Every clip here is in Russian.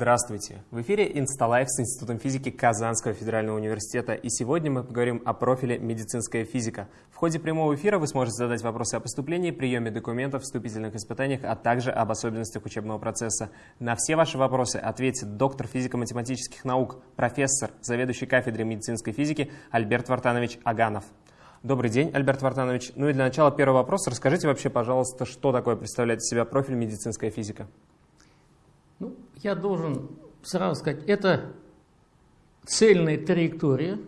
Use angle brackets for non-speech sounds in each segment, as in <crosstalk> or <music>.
Здравствуйте! В эфире Инсталайф с Институтом физики Казанского федерального университета. И сегодня мы поговорим о профиле «Медицинская физика». В ходе прямого эфира вы сможете задать вопросы о поступлении, приеме документов, вступительных испытаниях, а также об особенностях учебного процесса. На все ваши вопросы ответит доктор физико-математических наук, профессор, заведующий кафедрой медицинской физики Альберт Вартанович Аганов. Добрый день, Альберт Вартанович. Ну и для начала первый вопрос. Расскажите вообще, пожалуйста, что такое представляет из себя профиль «Медицинская физика»? Я должен сразу сказать, это цельная траектория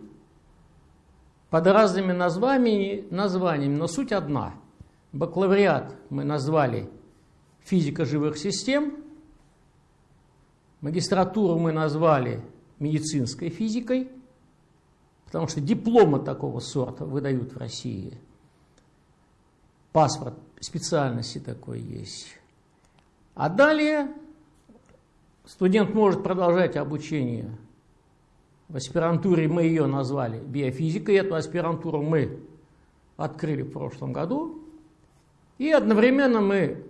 под разными названиями, названиями, но суть одна. Бакалавриат мы назвали физика живых систем, магистратуру мы назвали медицинской физикой, потому что дипломы такого сорта выдают в России. Паспорт специальности такой есть. А далее Студент может продолжать обучение в аспирантуре, мы ее назвали биофизикой, эту аспирантуру мы открыли в прошлом году. И одновременно мы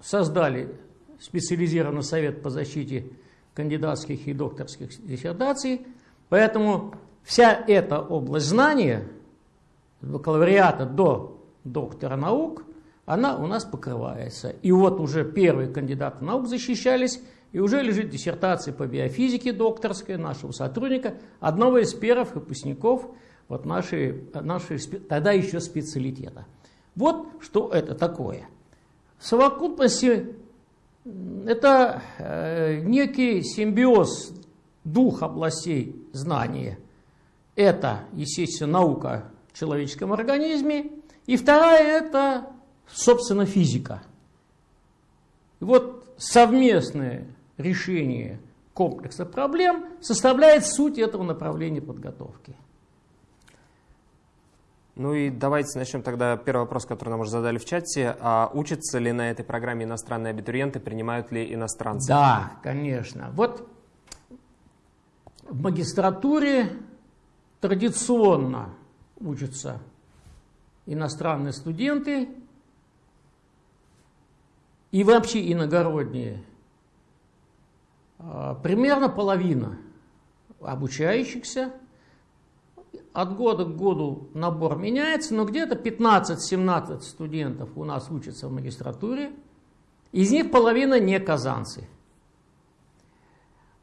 создали специализированный совет по защите кандидатских и докторских диссертаций. Поэтому вся эта область знания, от бакалавриата до доктора наук, она у нас покрывается. И вот уже первые кандидаты наук защищались и уже лежит диссертация по биофизике докторская нашего сотрудника, одного из первых выпускников вот нашей, нашей тогда еще специалитета. Вот что это такое. В совокупности это э, некий симбиоз двух областей знания. Это, естественно, наука о человеческом организме, и вторая – это, собственно, физика. И вот совместные решение комплекса проблем составляет суть этого направления подготовки. Ну и давайте начнем тогда первый вопрос, который нам уже задали в чате. А учатся ли на этой программе иностранные абитуриенты, принимают ли иностранцы? Да, конечно. Вот в магистратуре традиционно учатся иностранные студенты и вообще иногородние примерно половина обучающихся. От года к году набор меняется, но где-то 15-17 студентов у нас учатся в магистратуре. Из них половина не казанцы.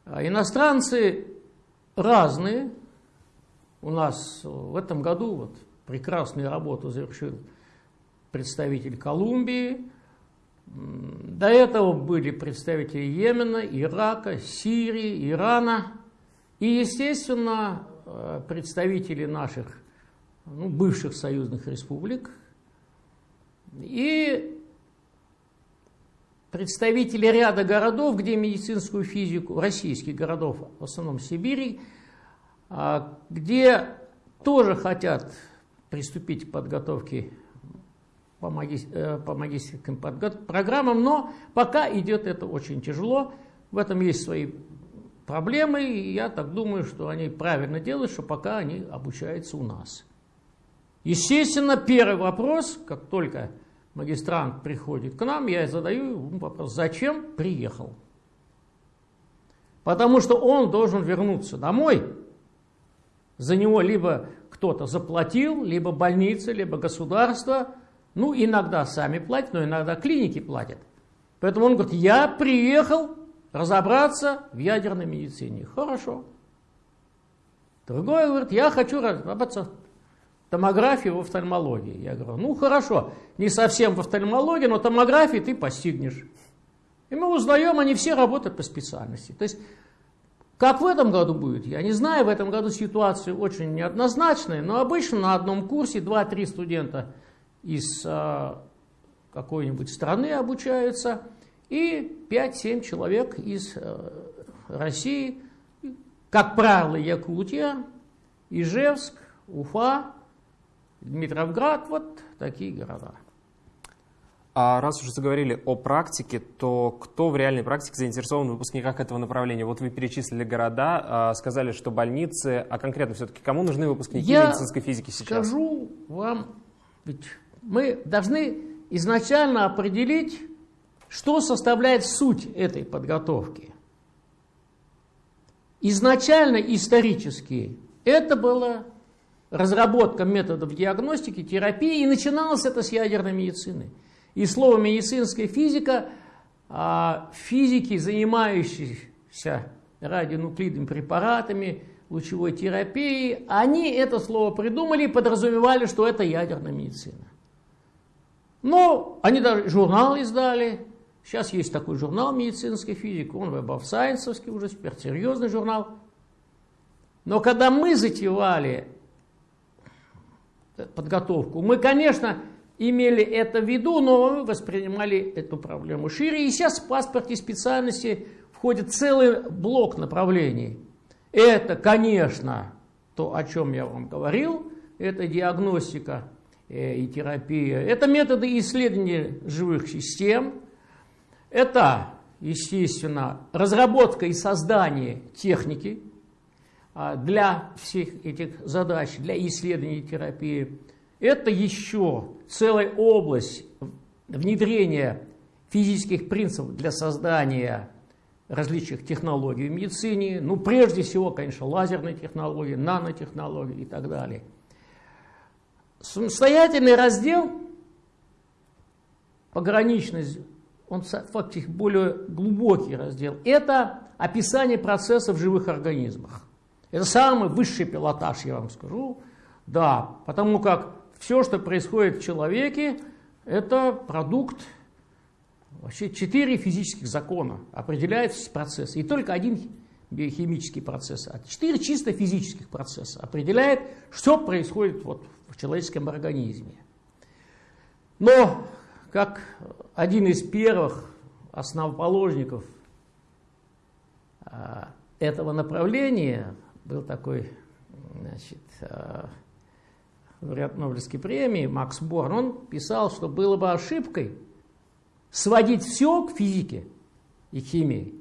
А иностранцы разные. У нас в этом году вот прекрасную работу завершил представитель Колумбии, до этого были представители Йемена, Ирака, Сирии, Ирана. И, естественно, э, представители наших ну, бывших союзных республик. И представители ряда городов, где медицинскую физику, российских городов, в основном Сибири, а, где тоже хотят приступить к подготовке по, маги, э, по магистрским программам, но пока идет это очень тяжело. В этом есть свои проблемы, и я так думаю, что они правильно делают, что пока они обучаются у нас. Естественно, первый вопрос, как только магистрант приходит к нам, я задаю ему вопрос, зачем приехал? Потому что он должен вернуться домой. За него либо кто-то заплатил, либо больница, либо государство – ну, иногда сами платят, но иногда клиники платят. Поэтому он говорит, я приехал разобраться в ядерной медицине. Хорошо. Другой говорит, я хочу разобраться в томографии в офтальмологии. Я говорю, ну хорошо, не совсем в офтальмологии, но томографии ты постигнешь. И мы узнаем, они все работают по специальности. То есть, как в этом году будет, я не знаю, в этом году ситуация очень неоднозначная, но обычно на одном курсе 2-3 студента – из а, какой-нибудь страны обучаются, и 5-7 человек из а, России, как правило, Якутия, Ижевск, Уфа, Дмитровград, вот такие города. А раз уже заговорили о практике, то кто в реальной практике заинтересован в выпускниках этого направления? Вот вы перечислили города, а, сказали, что больницы, а конкретно все-таки кому нужны выпускники Я медицинской физики сейчас? скажу вам, ведь мы должны изначально определить, что составляет суть этой подготовки. изначально исторически это была разработка методов диагностики, терапии, и начиналось это с ядерной медицины. И слово медицинская физика, а, физики, занимающиеся радионуклидными препаратами, лучевой терапией, они это слово придумали и подразумевали, что это ядерная медицина. Но они даже журнал издали. Сейчас есть такой журнал медицинской физики, он Web of Science, уже теперь серьезный журнал. Но когда мы затевали подготовку, мы, конечно, имели это в виду, но мы воспринимали эту проблему шире. И сейчас в паспорте специальности входит целый блок направлений. Это, конечно, то, о чем я вам говорил, это диагностика и терапия. Это методы исследования живых систем. Это, естественно, разработка и создание техники а, для всех этих задач, для исследования терапии. Это еще целая область внедрения физических принципов для создания различных технологий в медицине. Ну, прежде всего, конечно, лазерные технологии, нанотехнологии и так далее. Самостоятельный раздел, пограничность, он фактически более глубокий раздел, это описание процессов в живых организмах. Это самый высший пилотаж, я вам скажу. Да, потому как все, что происходит в человеке, это продукт вообще четыре физических закона определяют процессы. И только один биохимический процесс, а четыре чисто физических процесса определяет, что происходит вот в человеческом организме. Но, как один из первых основоположников а, этого направления, был такой значит, э, лауреат Нобелевской премии Макс Борн, он писал, что было бы ошибкой сводить все к физике и химии.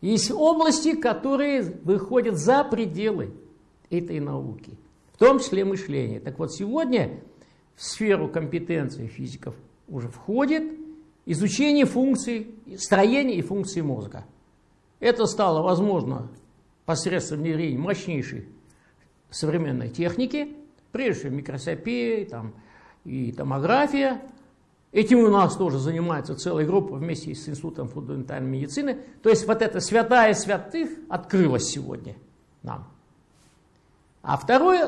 Есть области, которые выходят за пределы этой науки, в том числе мышление. Так вот, сегодня в сферу компетенции физиков уже входит изучение функций, строения и функций мозга. Это стало возможно посредством внедрения мощнейшей современной техники, прежде всего микроскопия там, и томография. Этим у нас тоже занимается целая группа вместе с Институтом фундаментальной медицины. То есть вот эта святая святых открылась сегодня нам. А второй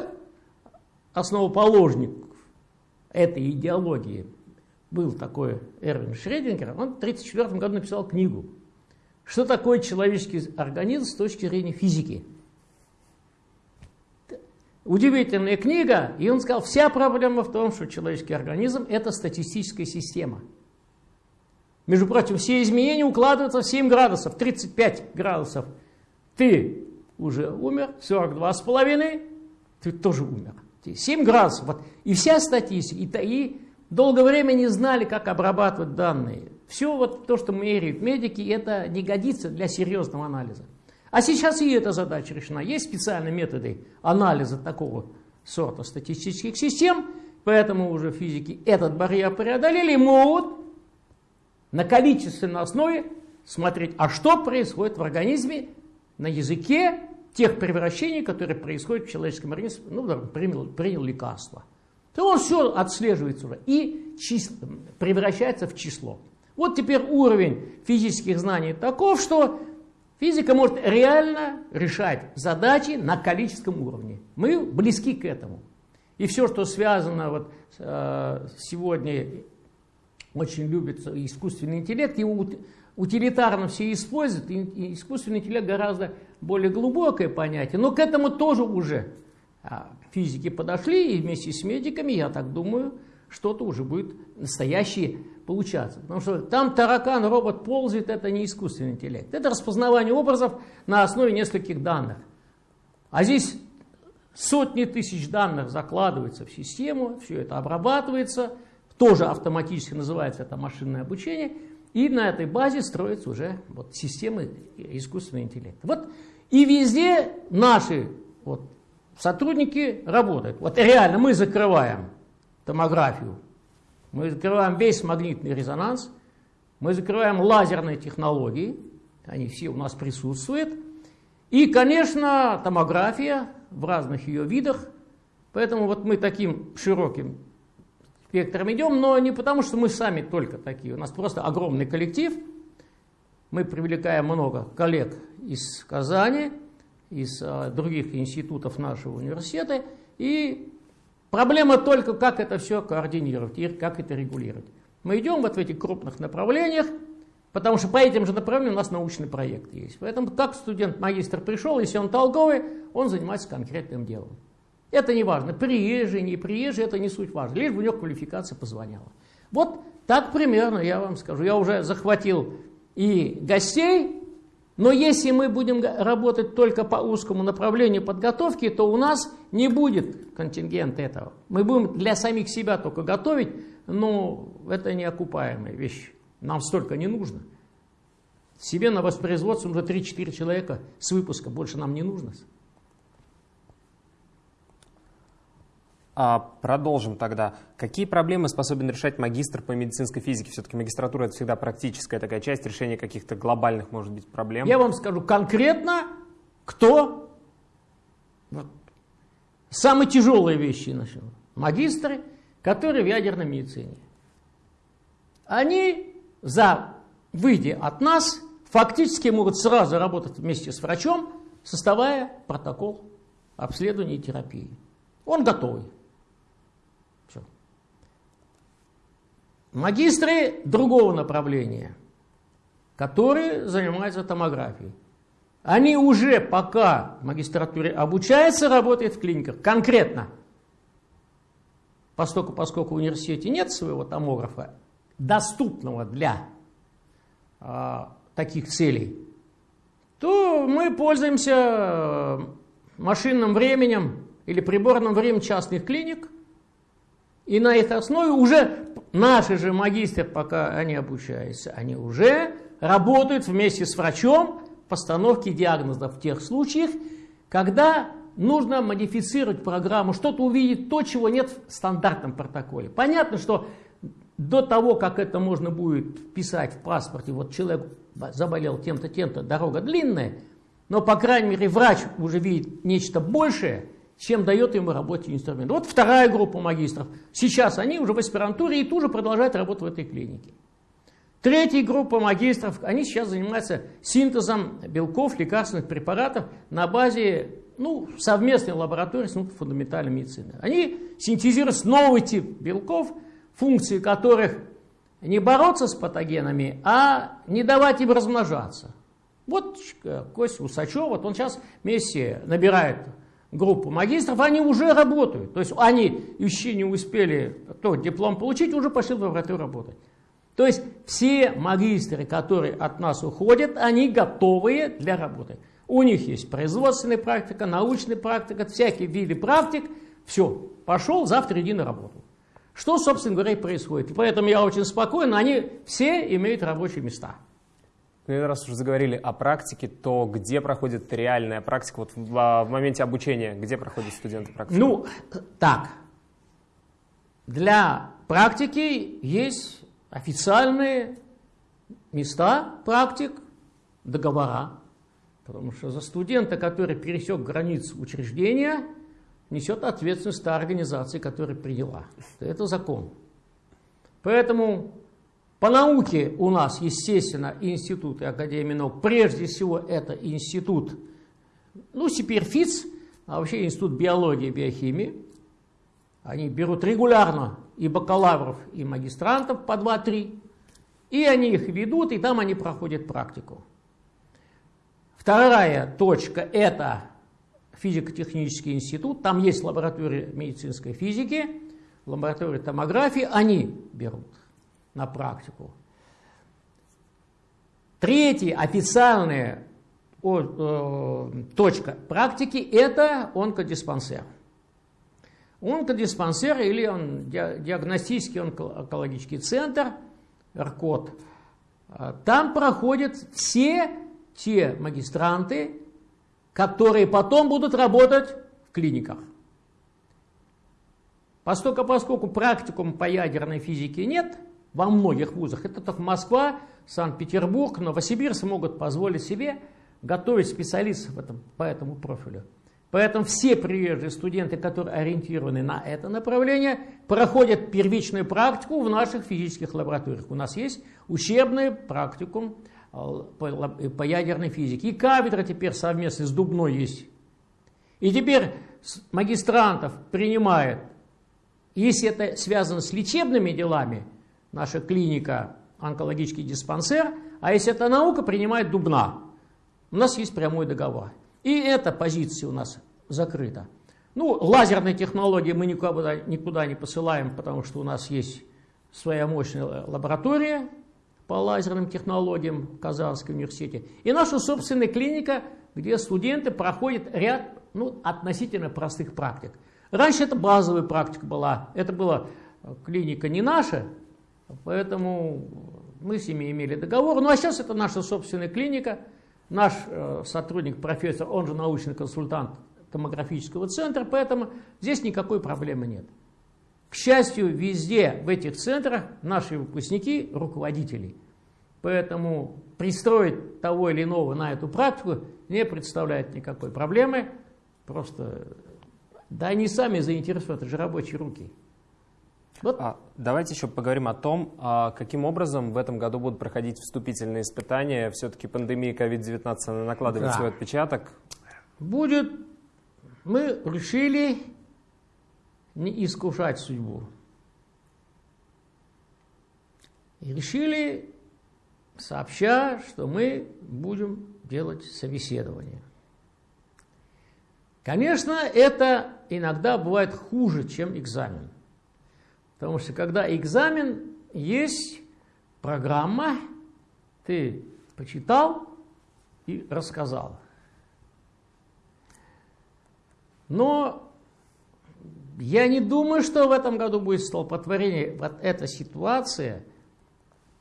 основоположник этой идеологии был такой Эрвин Шредингер. Он в 1934 году написал книгу что такое человеческий организм с точки зрения физики? Удивительная книга, и он сказал, вся проблема в том, что человеческий организм – это статистическая система. Между прочим, все изменения укладываются в 7 градусов, 35 градусов. Ты уже умер, 42 с половиной, ты тоже умер. 7 градусов. Вот. И вся статистика, и, и долгое время не знали, как обрабатывать данные. Все вот то, что меряют медики, это не годится для серьезного анализа. А сейчас и эта задача решена. Есть специальные методы анализа такого сорта статистических систем, поэтому уже физики этот барьер преодолели и могут на количественной основе смотреть, а что происходит в организме на языке тех превращений, которые происходят в человеческом организме, ну, принял, принял лекарство. То он все отслеживается уже и число, превращается в число. Вот теперь уровень физических знаний таков, что физика может реально решать задачи на количественном уровне. Мы близки к этому. И все, что связано вот э, сегодня очень любится искусственный интеллект, его утилитарно все используют, и искусственный интеллект гораздо более глубокое понятие, но к этому тоже уже а, физики подошли, и вместе с медиками, я так думаю, что-то уже будет настоящее получаться. Потому что там таракан, робот ползает, это не искусственный интеллект. Это распознавание образов на основе нескольких данных. А здесь сотни тысяч данных закладывается в систему, все это обрабатывается, тоже автоматически называется это машинное обучение, и на этой базе строятся уже вот системы искусственного интеллекта. Вот и везде наши вот, сотрудники работают. Вот реально мы закрываем томографию мы закрываем весь магнитный резонанс, мы закрываем лазерные технологии, они все у нас присутствуют, И, конечно, томография в разных ее видах. Поэтому вот мы таким широким спектром идем, но не потому, что мы сами только такие. У нас просто огромный коллектив. Мы привлекаем много коллег из Казани, из а, других институтов нашего университета. И проблема только, как это все координировать и как это регулировать. Мы идем вот в этих крупных направлениях, потому что по этим же направлениям у нас научный проект есть. Поэтому как студент-магистр пришел, если он толковый, он занимается конкретным делом. Это не важно, приезжий, не приезжий, это не суть важно, лишь бы у него квалификация позвоняла. Вот так примерно я вам скажу. Я уже захватил и гостей, но если мы будем работать только по узкому направлению подготовки, то у нас не будет контингента этого. Мы будем для самих себя только готовить, но это неокупаемая вещь. Нам столько не нужно. Себе на воспроизводство уже 3-4 человека с выпуска, больше нам не нужно. Продолжим тогда. Какие проблемы способен решать магистр по медицинской физике? Все-таки магистратура это всегда практическая такая часть решения каких-то глобальных, может быть, проблем. Я вам скажу конкретно, кто вот, самые тяжелые вещи начал. Магистры, которые в ядерной медицине. Они, за, выйдя от нас, фактически могут сразу работать вместе с врачом, составляя протокол обследования и терапии. Он готовый. Магистры другого направления, которые занимаются томографией. Они уже пока в магистратуре обучаются, работают в клиниках. Конкретно, поскольку, поскольку в университете нет своего томографа, доступного для а, таких целей, то мы пользуемся э, машинным временем или приборным временем частных клиник, и на их основе уже Наши же магистры, пока они обучаются, они уже работают вместе с врачом в постановке диагнозов в тех случаях, когда нужно модифицировать программу, что-то увидеть то, чего нет в стандартном протоколе. Понятно, что до того, как это можно будет вписать в паспорте, вот человек заболел тем-то, тем-то, дорога длинная, но, по крайней мере, врач уже видит нечто большее – чем дает ему рабочий инструмент. Вот вторая группа магистров. Сейчас они уже в аспирантуре и тоже продолжают работу в этой клинике. Третья группа магистров, они сейчас занимаются синтезом белков, лекарственных препаратов на базе ну, совместной лаборатории с фундаментальной медицины. Они синтезируют новый тип белков, функции которых не бороться с патогенами, а не давать им размножаться. Вот Костя Усачев, вот он сейчас вместе набирает группу магистров, они уже работают. То есть они еще не успели тот диплом получить, уже пошли в лабораторию работать. То есть все магистры, которые от нас уходят, они готовые для работы. У них есть производственная практика, научная практика, всякие виды практик. Все, пошел, завтра иди на работу. Что, собственно говоря, и происходит. поэтому я очень спокоен, они все имеют рабочие места. Ну, раз уже заговорили о практике, то где проходит реальная практика? Вот в, а, в моменте обучения, где проходят студенты практику? Ну, так. Для практики есть официальные места практик, договора. Потому что за студента, который пересек границу учреждения, несет ответственность та организация, которая приняла. Это закон. Поэтому по науке у нас, естественно, институты Академии наук. Прежде всего, это институт, ну, теперь ФИЦ, а вообще институт биологии и биохимии. Они берут регулярно и бакалавров, и магистрантов по 2-3, и они их ведут, и там они проходят практику. Вторая точка – это физико-технический институт. Там есть лаборатория медицинской физики, лаборатория томографии, они берут на практику. Третья официальная э, точка практики – это онкодиспансер. Онкодиспансер или он, диагностический онкологический центр, РКОД, там проходят все те магистранты, которые потом будут работать в клиниках. Поскольку, поскольку практикум по ядерной физике нет, во многих вузах. Это только Москва, Санкт-Петербург, Новосибирск могут позволить себе готовить специалистов в этом, по этому профилю. Поэтому все приезжие студенты, которые ориентированы на это направление, проходят первичную практику в наших физических лабораториях. У нас есть учебный практикум э, по ядерной физике. И кафедра теперь совместно с Дубной есть. И теперь магистрантов принимает, если это связано с лечебными делами, наша клиника, онкологический диспансер, а если это наука, принимает Дубна. У нас есть прямой договор. И эта позиция у нас закрыта. Ну, лазерные технологии мы никуда, никуда не посылаем, потому что у нас есть своя мощная лаборатория по лазерным технологиям в Казанском университете. И наша собственная клиника, где студенты проходят ряд ну, относительно простых практик. Раньше это базовая практика была. Это была клиника не наша, поэтому мы с ними имели договор. Ну а сейчас это наша собственная клиника – Наш э, сотрудник, профессор, он же научный консультант томографического центра, поэтому здесь никакой проблемы нет. К счастью, везде в этих центрах наши выпускники руководители. Поэтому пристроить того или иного на эту практику не представляет никакой проблемы. Просто, да они сами заинтересованы, это же рабочие руки. Вот. А, давайте еще поговорим о том, а, каким образом в этом году будут проходить вступительные испытания. Все-таки пандемия COVID-19 накладывает да. свой отпечаток. Будет, мы решили не искушать судьбу. И решили, сообща, что мы будем делать собеседование. Конечно, это иногда бывает хуже, чем экзамен. Потому что когда экзамен, есть программа, ты почитал и рассказал. Но я не думаю, что в этом году будет столпотворение. Вот эта ситуация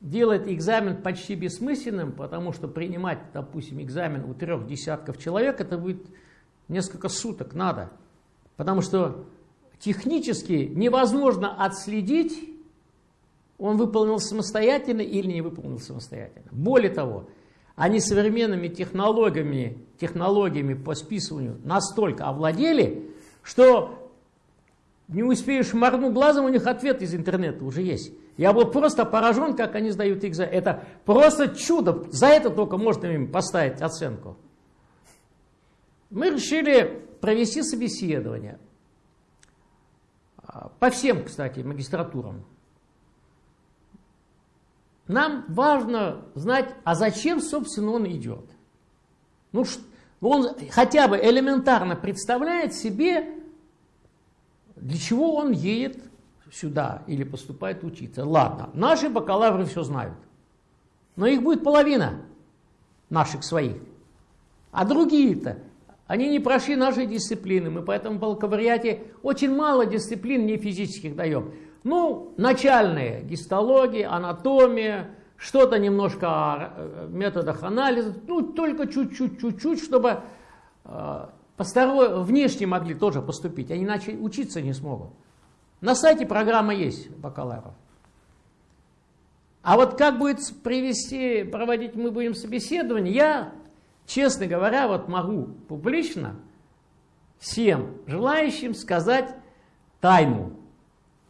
делает экзамен почти бессмысленным, потому что принимать, допустим, экзамен у трех десятков человек, это будет несколько суток надо. Потому что технически невозможно отследить, он выполнил самостоятельно или не выполнил самостоятельно. Более того, они современными технологиями, технологиями по списыванию настолько овладели, что не успеешь моргнуть глазом, у них ответ из интернета уже есть. Я был просто поражен, как они сдают экзамен. Это просто чудо. За это только можно им поставить оценку. Мы решили провести собеседование. По всем, кстати, магистратурам. Нам важно знать, а зачем, собственно, он идет. Ну, он хотя бы элементарно представляет себе, для чего он едет сюда или поступает учиться. Ладно, наши бакалавры все знают. Но их будет половина наших своих. А другие-то они не прошли нашей дисциплины, мы поэтому в бакалавриате очень мало дисциплин не физических даем. Ну, начальные, гистология, анатомия, что-то немножко о э, методах анализа, ну, только чуть-чуть, чуть-чуть, чтобы э, посторонние, внешне могли тоже поступить, они иначе учиться не смогут. На сайте программа есть бакалавров. А вот как будет привести, проводить мы будем собеседование, я Честно говоря, вот могу публично всем желающим сказать тайну.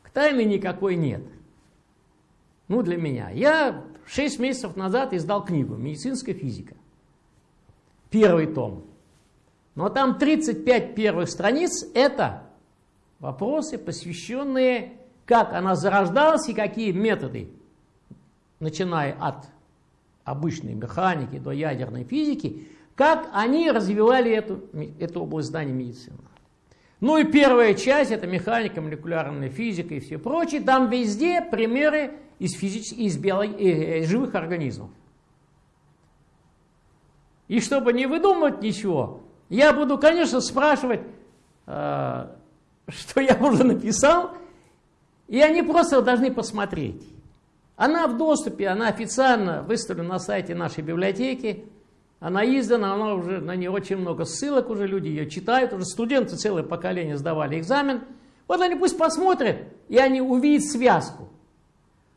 К тайне никакой нет. Ну, для меня. Я 6 месяцев назад издал книгу «Медицинская физика». Первый том. Но там 35 первых страниц – это вопросы, посвященные, как она зарождалась и какие методы, начиная от обычной механики до ядерной физики, как они развивали эту, эту область знаний медицины. Ну и первая часть, это механика, молекулярная физика и все прочее, там везде примеры из, физич... из, биолог... из э, э, живых организмов. И чтобы не выдумывать ничего, я буду, конечно, спрашивать, э, что я уже написал, и они просто должны посмотреть. Она в доступе, она официально выставлена на сайте нашей библиотеки. Она издана, она уже, на нее очень много ссылок, уже люди ее читают, уже студенты целое поколение сдавали экзамен. Вот они пусть посмотрят, и они увидят связку.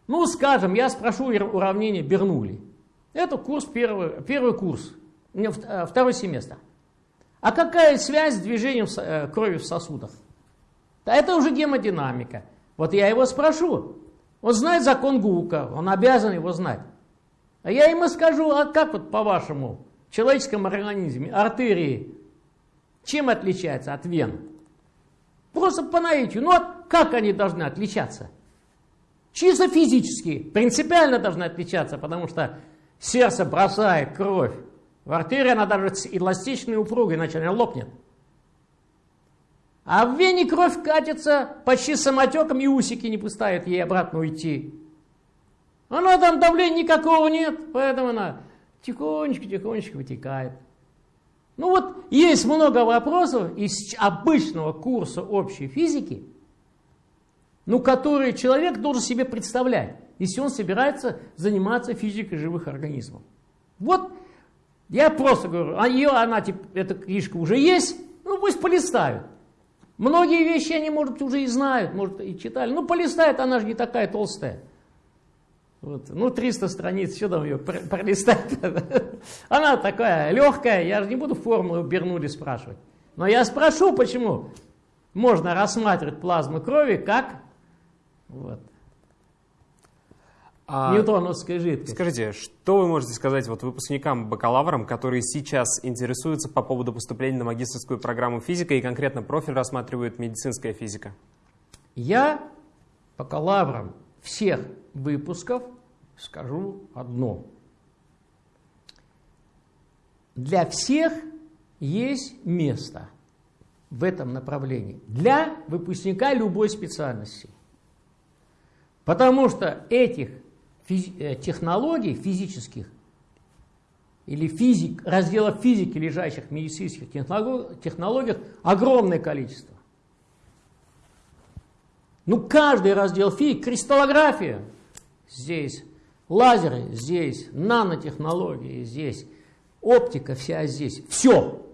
Ну, скажем, я спрошу уравнение Бернули. Это курс первый, первый курс э, второй семестр. А какая связь с движением э, крови в сосудах? Да это уже гемодинамика. Вот я его спрошу. Он знает закон Гука, он обязан его знать. А я ему скажу, а как вот по-вашему в человеческом организме артерии чем отличаются от вен? Просто по наитию. Ну а как они должны отличаться? Чисто физически, принципиально должны отличаться, потому что сердце бросает кровь в артерию, она даже эластичной упругой, иначе она лопнет. А в вене кровь катится почти самотеком, и усики не пускают ей обратно уйти. Она там давления никакого нет, поэтому она тихонечко-тихонечко вытекает. Ну вот, есть много вопросов из обычного курса общей физики, ну, которые человек должен себе представлять, если он собирается заниматься физикой живых организмов. Вот, я просто говорю, а ее, она, типа, эта книжка уже есть, ну пусть полистают. Многие вещи они, может, уже и знают, может, и читали. Ну, полистает, она же не такая толстая. Вот. Ну, 300 страниц, что там ее пролистать? <laughs> Она такая легкая, я же не буду формулу Бернули спрашивать. Но я спрошу, почему можно рассматривать плазму крови как вот, а, Ньютоновская жидкость. Скажите, что вы можете сказать вот выпускникам-бакалаврам, которые сейчас интересуются по поводу поступления на магистрскую программу физика и конкретно профиль рассматривают медицинская физика? Я бакалаврам всех выпусков скажу одно. Для всех есть место в этом направлении. Для выпускника любой специальности. Потому что этих Э, технологий физических или физик, разделов физики, лежащих в медицинских технологиях, огромное количество. Ну, каждый раздел физики, кристаллография здесь, лазеры здесь, нанотехнологии здесь, оптика вся здесь, все.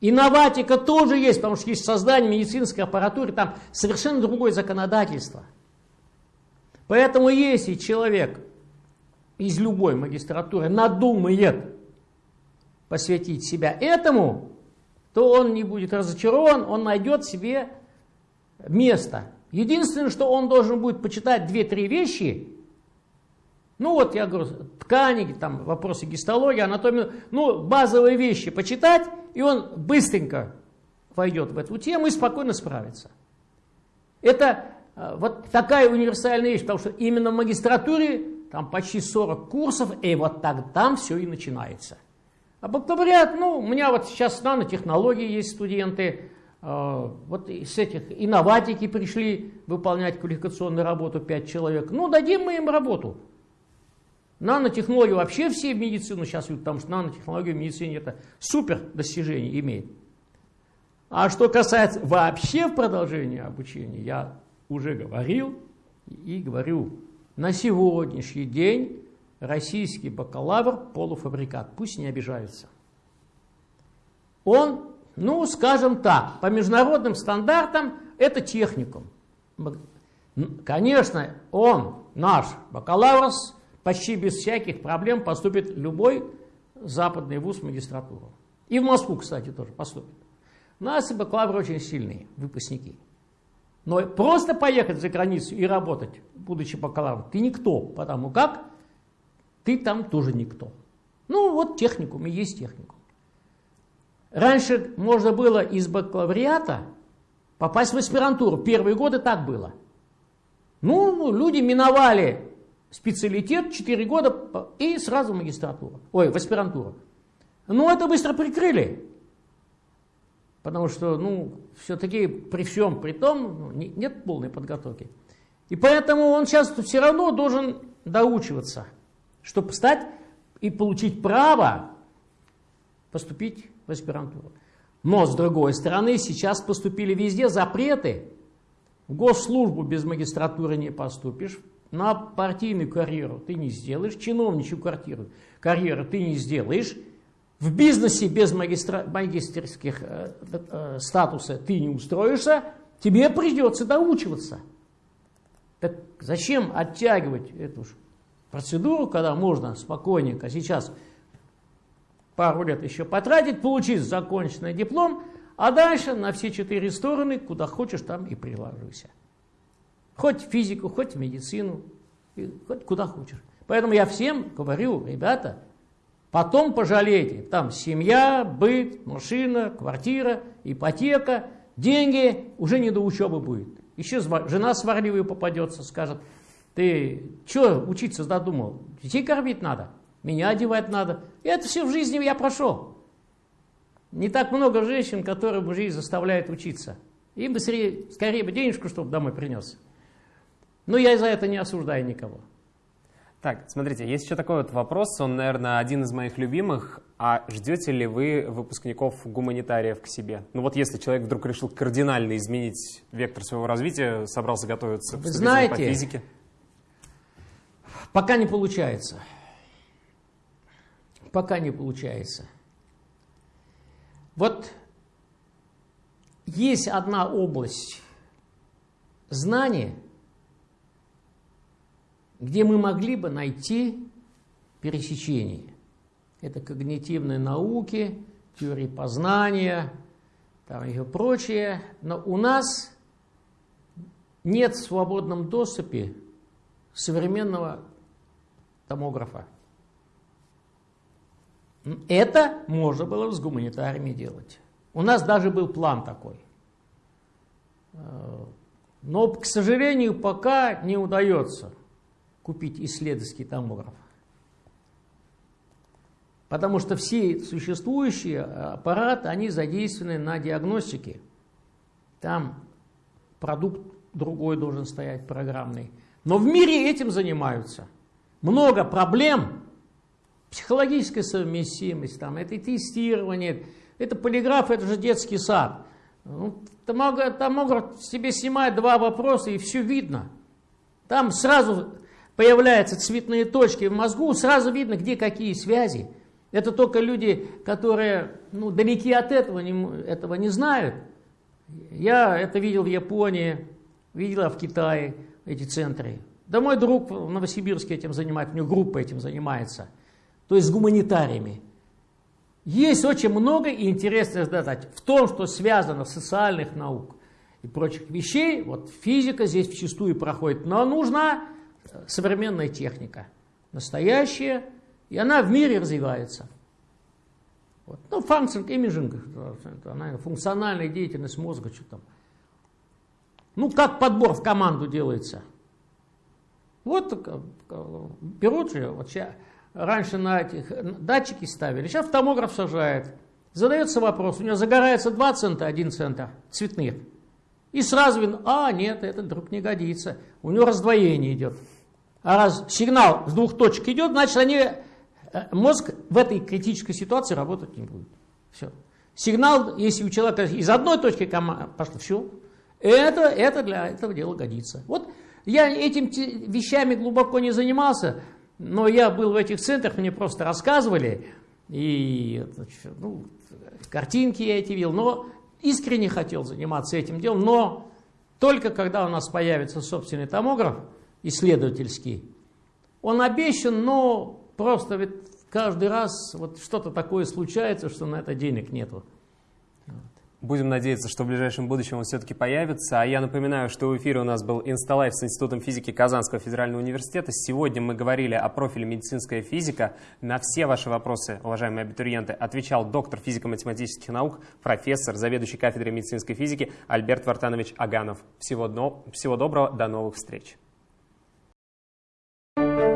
Инноватика тоже есть, потому что есть создание медицинской аппаратуры, там совершенно другое законодательство – Поэтому если человек из любой магистратуры надумает посвятить себя этому, то он не будет разочарован, он найдет себе место. Единственное, что он должен будет почитать две-три вещи, ну вот я говорю, ткани, там вопросы гистологии, анатомии, ну базовые вещи почитать, и он быстренько войдет в эту тему и спокойно справится. Это вот такая универсальная вещь, потому что именно в магистратуре там почти 40 курсов, и вот так там все и начинается. А бакалавриат, ну, у меня вот сейчас нанотехнологии есть студенты, э, вот с этих инноватики пришли выполнять квалификационную работу 5 человек. Ну, дадим мы им работу. Нанотехнологии вообще все в медицину сейчас идут, потому что нанотехнологии в медицине это супер достижение имеет. А что касается вообще в продолжении обучения, я уже говорил и говорю, на сегодняшний день российский бакалавр полуфабрикат, пусть не обижаются. Он, ну, скажем так, по международным стандартам это техникум. Конечно, он, наш бакалавр, почти без всяких проблем поступит любой западный вуз в магистратуру. И в Москву, кстати, тоже поступит. У нас бакалавры очень сильные, выпускники. Но просто поехать за границу и работать, будучи бакалавром, ты никто, потому как ты там тоже никто. Ну вот техникум и есть техникум. Раньше можно было из бакалавриата попасть в аспирантуру. Первые годы так было. Ну, люди миновали специалитет 4 года и сразу в магистратуру. Ой, в аспирантуру. Ну, это быстро прикрыли. Потому что, ну, все-таки при всем при том ну, нет полной подготовки. И поэтому он сейчас все равно должен доучиваться, чтобы стать и получить право поступить в аспирантуру. Но, с другой стороны, сейчас поступили везде запреты. В госслужбу без магистратуры не поступишь, на партийную карьеру ты не сделаешь, чиновничью карьеру, карьеру ты не сделаешь, в бизнесе без магистра, магистерских э, э, статуса ты не устроишься, тебе придется доучиваться. Так зачем оттягивать эту процедуру, когда можно спокойненько сейчас пару лет еще потратить, получить законченный диплом, а дальше на все четыре стороны, куда хочешь, там и приложишься. Хоть в физику, хоть в медицину, хоть куда хочешь. Поэтому я всем говорю, ребята, потом пожалейте, там семья, быт, машина, квартира, ипотека, деньги, уже не до учебы будет. Еще жена сварливая попадется, скажет, ты что учиться задумал? Детей кормить надо, меня одевать надо. И это все в жизни я прошел. Не так много женщин, которые бы жизнь заставляют учиться. Им бы скорее, скорее бы денежку, чтобы домой принес. Но я за это не осуждаю никого. Так, смотрите, есть еще такой вот вопрос, он, наверное, один из моих любимых. А ждете ли вы выпускников гуманитариев к себе? Ну вот если человек вдруг решил кардинально изменить вектор своего развития, собрался готовиться Вы знаете, по физике? Пока не получается. Пока не получается. Вот есть одна область знания, где мы могли бы найти пересечение. Это когнитивные науки, теории познания, там и прочее. Но у нас нет в свободном доступе современного томографа. Это можно было с гуманитариями делать. У нас даже был план такой. Э, но, к сожалению, пока не удается купить исследовательский томограф. Потому что все существующие аппараты, они задействованы на диагностике. Там продукт другой должен стоять, программный. Но в мире этим занимаются. Много проблем, психологическая совместимость, там, это тестирование, это полиграф, это же детский сад. Ну, томограф, томограф себе снимает два вопроса, и все видно. Там сразу появляются цветные точки в мозгу, сразу видно, где какие связи. Это только люди, которые ну, далеки от этого не, этого не знают. Я это видел в Японии, видел в Китае эти центры. Да мой друг в Новосибирске этим занимается, у него группа этим занимается. То есть с гуманитариями. Есть очень много интересных задач в том, что связано с социальных наук и прочих вещей. Вот физика здесь вчастую проходит, но нужна современная техника, настоящая, и она в мире развивается. Вот. Ну, имиджинг, она, функциональная деятельность мозга, что там. Ну, как подбор в команду делается. Вот берут же, вот сейчас, раньше на этих датчики ставили, сейчас томограф сажает. Задается вопрос, у него загорается 2 цента, 1 центр цветных. И сразу видно, а, нет, этот вдруг не годится. У него раздвоение идет. Раз сигнал с двух точек идет, значит, они, э, мозг в этой критической ситуации работать не будет. Все. Сигнал, если у человека из одной точки пошло, все, это, это для этого дела годится. Вот я этим вещами глубоко не занимался, но я был в этих центрах, мне просто рассказывали, и ну, картинки я эти видел, но искренне хотел заниматься этим делом, но только когда у нас появится собственный томограф, исследовательский. Он обещан, но просто ведь каждый раз вот что-то такое случается, что на это денег нету. Будем надеяться, что в ближайшем будущем он все-таки появится. А я напоминаю, что в эфире у нас был Инсталайф с Институтом физики Казанского федерального университета. Сегодня мы говорили о профиле медицинская физика. На все ваши вопросы, уважаемые абитуриенты, отвечал доктор физико-математических наук, профессор, заведующий кафедрой медицинской физики Альберт Вартанович Аганов. Всего, всего доброго, до новых встреч. Thank you.